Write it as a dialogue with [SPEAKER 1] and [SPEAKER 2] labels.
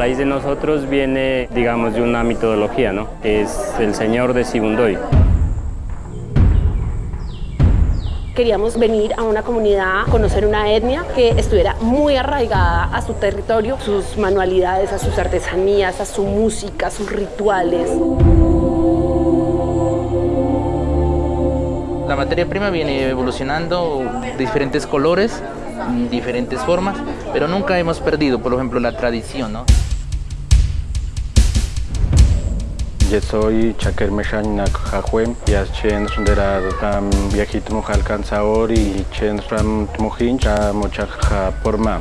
[SPEAKER 1] raíz de nosotros viene, digamos, de una mitología, ¿no? Que es el señor de Sibundoy.
[SPEAKER 2] Queríamos venir a una comunidad, conocer una etnia que estuviera muy arraigada a su territorio, sus manualidades, a sus artesanías, a su música, a sus rituales.
[SPEAKER 3] La materia prima viene evolucionando de diferentes colores, diferentes formas, pero nunca hemos perdido, por ejemplo, la tradición, ¿no?
[SPEAKER 4] Yo soy Chaker Meshanak Jajuem, ya chen sondera ram viajito mojal cansaor y chen ram tmojin cha mocha porma.